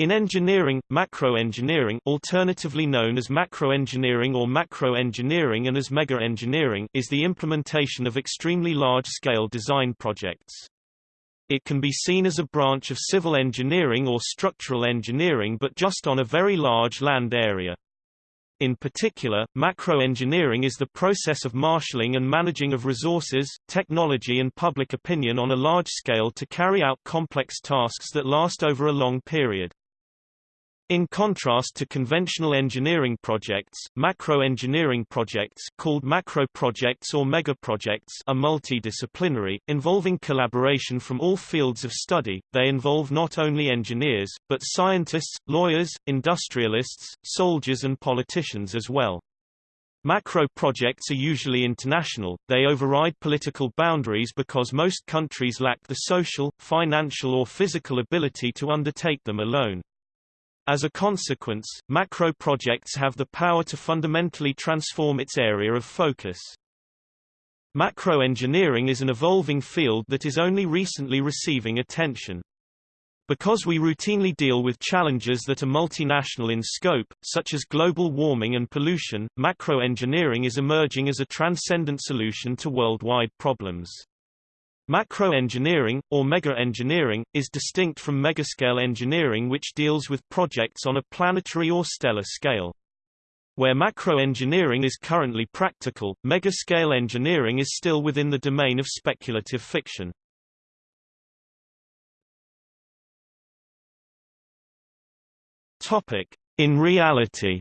In engineering, macroengineering alternatively known as macroengineering or macroengineering and as mega-engineering is the implementation of extremely large-scale design projects. It can be seen as a branch of civil engineering or structural engineering but just on a very large land area. In particular, macroengineering is the process of marshalling and managing of resources, technology and public opinion on a large scale to carry out complex tasks that last over a long period. In contrast to conventional engineering projects, macro-engineering projects called macro projects or megaprojects are multidisciplinary, involving collaboration from all fields of study. They involve not only engineers, but scientists, lawyers, industrialists, soldiers and politicians as well. Macro projects are usually international, they override political boundaries because most countries lack the social, financial or physical ability to undertake them alone. As a consequence, macro projects have the power to fundamentally transform its area of focus. Macro engineering is an evolving field that is only recently receiving attention. Because we routinely deal with challenges that are multinational in scope, such as global warming and pollution, macro engineering is emerging as a transcendent solution to worldwide problems. Macroengineering, or mega-engineering, is distinct from megascale engineering which deals with projects on a planetary or stellar scale. Where macroengineering is currently practical, mega-scale engineering is still within the domain of speculative fiction. In reality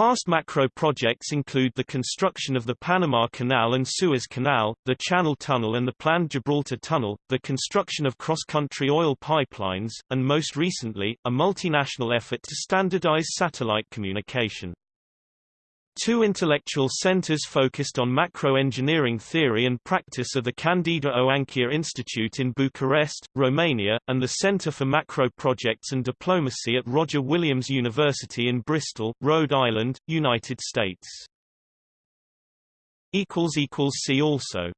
Past macro projects include the construction of the Panama Canal and Suez Canal, the Channel Tunnel and the planned Gibraltar Tunnel, the construction of cross-country oil pipelines, and most recently, a multinational effort to standardize satellite communication. Two intellectual centers focused on macro-engineering theory and practice are the Candida Oancea Institute in Bucharest, Romania, and the Center for Macro Projects and Diplomacy at Roger Williams University in Bristol, Rhode Island, United States. See also